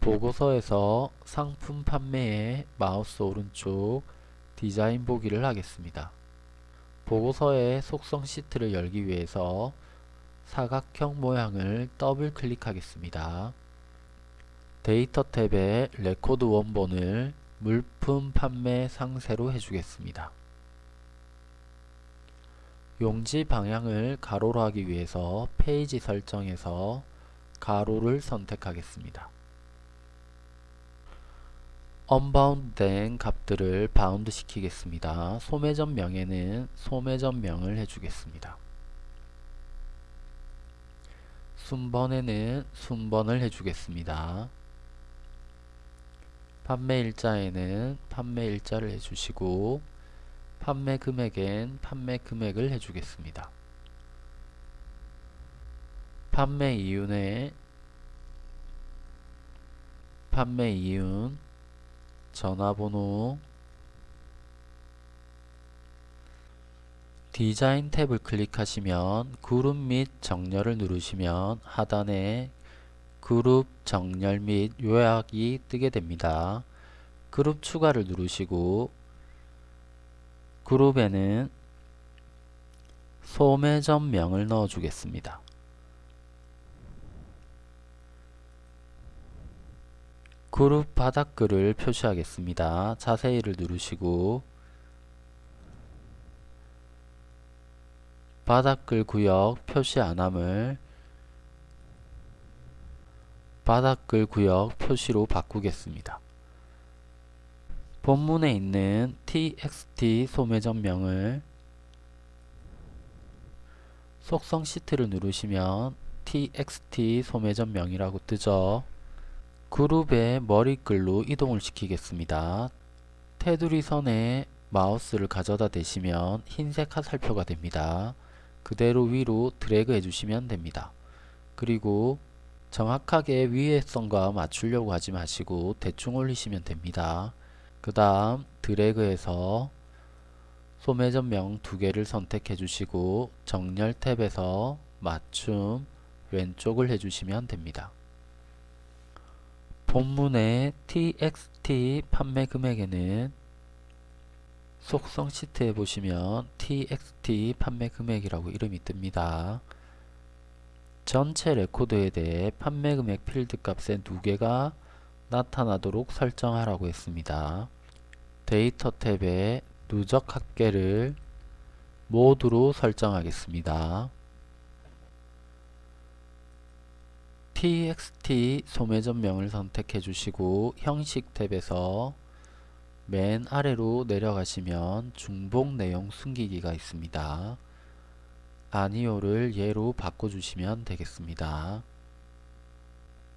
보고서에서 상품 판매에 마우스 오른쪽 디자인 보기를 하겠습니다. 보고서의 속성 시트를 열기 위해서 사각형 모양을 더블 클릭하겠습니다. 데이터 탭에 레코드 원본을 물품 판매 상세로 해주겠습니다. 용지 방향을 가로로 하기 위해서 페이지 설정에서 가로를 선택하겠습니다. unbound된 값들을 bound 시키겠습니다. 소매점 명에는 소매점 명을 해주겠습니다. 순번에는 순번을 해주겠습니다. 판매 일자에는 판매 일자를 해주시고 판매 금액엔 판매 금액을 해주겠습니다. 판매 이윤에 판매 이윤 전화번호 디자인 탭을 클릭하시면 그룹 및 정렬을 누르시면 하단에 그룹 정렬 및 요약이 뜨게 됩니다. 그룹 추가를 누르시고 그룹에는 소매점명을 넣어 주겠습니다. 그룹 바닥글을 표시하겠습니다. 자세히를 누르시고 바닥글 구역 표시 안함을 바닥글 구역 표시로 바꾸겠습니다. 본문에 있는 txt 소매점명을 속성 시트를 누르시면 txt 소매점명이라고 뜨죠. 그룹의 머리글로 이동을 시키겠습니다. 테두리 선에 마우스를 가져다 대시면 흰색 화살표가 됩니다. 그대로 위로 드래그 해주시면 됩니다. 그리고 정확하게 위의 선과 맞추려고 하지 마시고 대충 올리시면 됩니다. 그 다음 드래그해서 소매점명 두 개를 선택해 주시고 정렬 탭에서 맞춤 왼쪽을 해주시면 됩니다. 본문의 txt 판매 금액에는 속성 시트에 보시면 txt 판매 금액이라고 이름이 뜹니다. 전체 레코드에 대해 판매 금액 필드 값의 합계가 나타나도록 설정하라고 했습니다. 데이터 탭에 누적 합계를 모두로 설정하겠습니다. Txt 소매점명을 선택해 주시고 형식 탭에서 맨 아래로 내려가시면 중복 내용 숨기기가 있습니다. 아니오를 예로 바꿔주시면 되겠습니다.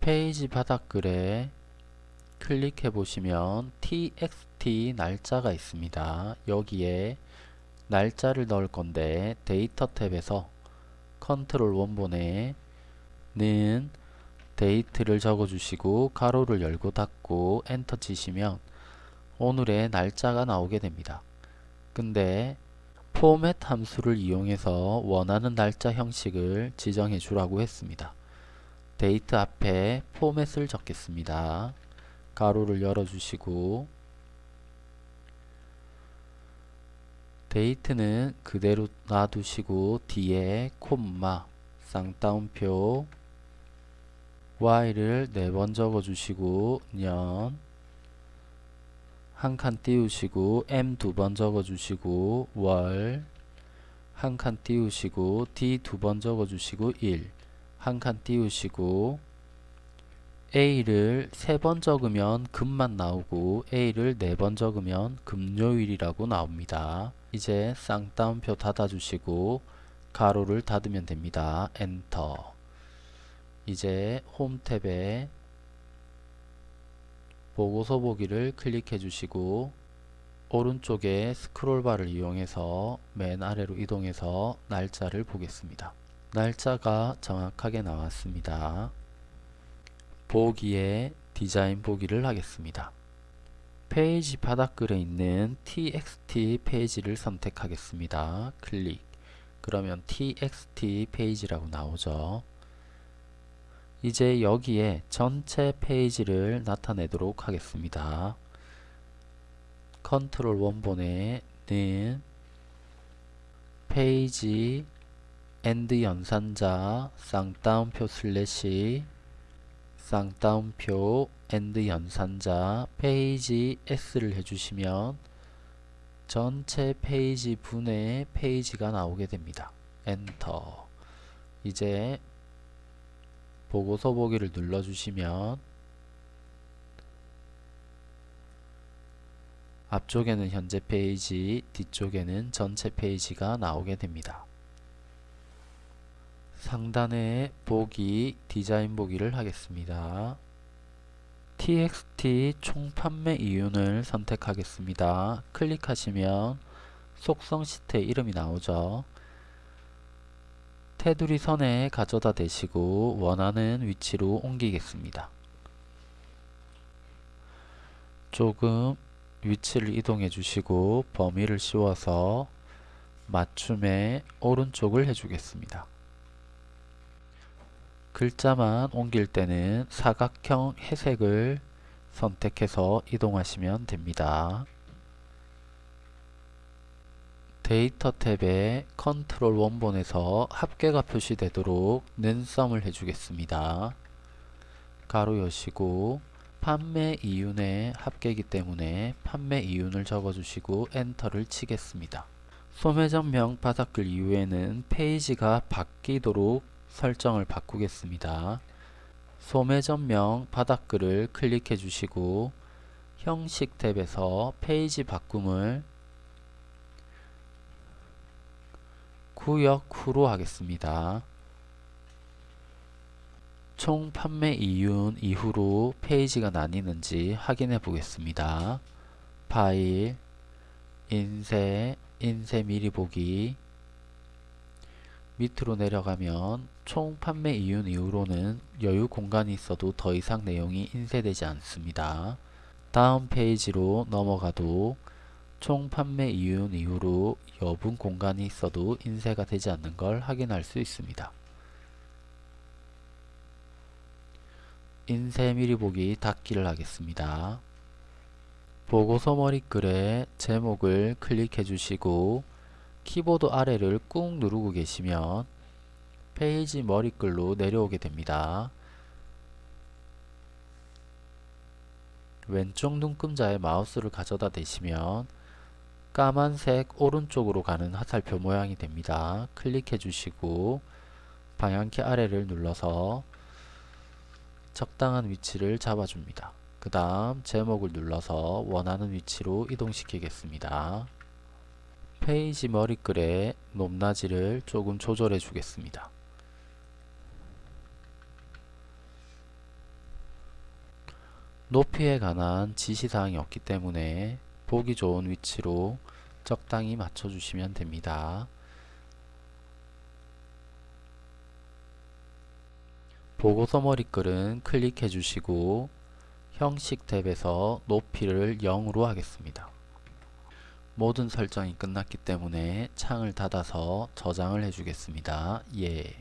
페이지 바닥글에 클릭해 보시면 txt 날짜가 있습니다. 여기에 날짜를 넣을 건데 데이터 탭에서 컨트롤 원본에 는 date를 적어주시고 괄호를 열고 닫고 엔터 치시면 오늘의 날짜가 나오게 됩니다. 근데 포맷 함수를 이용해서 원하는 날짜 형식을 지정해 주라고 했습니다. 데이트 앞에 포맷을 적겠습니다. 가로를 열어주시고 데이트는 그대로 놔두시고 뒤에 콤마 쌍따옴표 y를 네번 적어주시고 년 한 칸 띄우시고 m 두 번 적어주시고 월 한 칸 띄우시고 d 두 번 적어주시고 1 한 칸 띄우시고 a를 세 번 적으면 금만 나오고 a를 네 번 적으면 금요일이라고 나옵니다. 이제 쌍따옴표 닫아주시고 가로를 닫으면 됩니다. 엔터 이제 홈 탭에 보고서 보기를 클릭해 주시고 오른쪽에 스크롤바를 이용해서 맨 아래로 이동해서 날짜를 보겠습니다. 날짜가 정확하게 나왔습니다. 보기에 디자인 보기를 하겠습니다. 페이지 바닥글에 있는 txt 페이지를 선택하겠습니다. 클릭 그러면 txt 페이지라고 나오죠. 이제 여기에 전체 페이지를 나타내도록 하겠습니다. 컨트롤 원본에는 페이지 and 연산자 쌍따옴표 슬래시 쌍따옴표 and 연산자 페이지 S를 해주시면 전체 페이지 분의 페이지가 나오게 됩니다. 엔터 이제 보고서 보기를 눌러주시면 앞쪽에는 현재 페이지, 뒤쪽에는 전체 페이지가 나오게 됩니다. 상단에 보기, 디자인 보기를 하겠습니다. txt 총 판매 이윤을 선택하겠습니다. 클릭하시면 속성 시트의 이름이 나오죠. 테두리 선에 가져다 대시고 원하는 위치로 옮기겠습니다. 조금 위치를 이동해 주시고 범위를 씌워서 맞춤에 오른쪽을 해주겠습니다. 글자만 옮길 때는 사각형 회색을 선택해서 이동하시면 됩니다. 데이터 탭에 컨트롤 원본에서 합계가 표시되도록 는 sum을 해주겠습니다. 괄호 여시고 판매 이윤의 합계이기 때문에 판매 이윤을 적어주시고 엔터를 치겠습니다. 소매점명 바닥글 이후에는 페이지가 바뀌도록 설정을 바꾸겠습니다. 소매점명 바닥글을 클릭해 주시고 형식 탭에서 페이지 바꿈을 구역 후로 하겠습니다. 총 판매 이윤 이후로 페이지가 나뉘는지 확인해 보겠습니다. 파일, 인쇄, 인쇄 미리 보기 밑으로 내려가면 총 판매 이윤 이후로는 여유 공간이 있어도 더 이상 내용이 인쇄되지 않습니다. 다음 페이지로 넘어가도 총 판매 이윤 이후로 여분 공간이 있어도 인쇄가 되지 않는 걸 확인할 수 있습니다. 인쇄 미리 보기 닫기를 하겠습니다. 보고서 머리글에 제목을 클릭해 주시고 키보드 아래를 꾹 누르고 계시면 페이지 머리글로 내려오게 됩니다. 왼쪽 눈금자에 마우스를 가져다 대시면 까만색 오른쪽으로 가는 화살표 모양이 됩니다. 클릭해 주시고 방향키 아래를 눌러서 적당한 위치를 잡아줍니다. 그 다음 제목을 눌러서 원하는 위치로 이동시키겠습니다. 페이지 머리글의 높낮이를 조금 조절해 주겠습니다. 높이에 관한 지시사항이 없기 때문에 보기 좋은 위치로 적당히 맞춰주시면 됩니다. 보고서 머리글은 클릭해 주시고 형식 탭에서 높이를 0으로 하겠습니다. 모든 설정이 끝났기 때문에 창을 닫아서 저장을 해주겠습니다. 예.